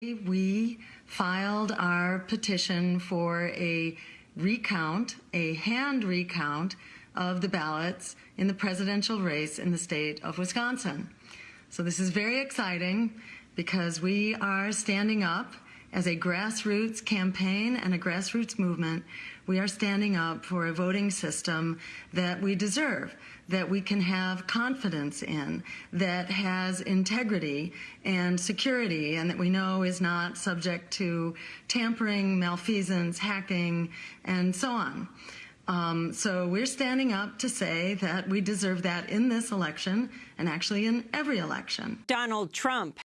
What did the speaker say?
We filed our petition for a recount, a hand recount of the ballots in the presidential race in the state of Wisconsin. So this is very exciting because we are standing up as a grassroots campaign and a grassroots movement. We are standing up for a voting system that we deserve, that we can have confidence in, that has integrity and security, and that we know is not subject to tampering, malfeasance, hacking, and so on. Um, so we're standing up to say that we deserve that in this election and actually in every election. Donald Trump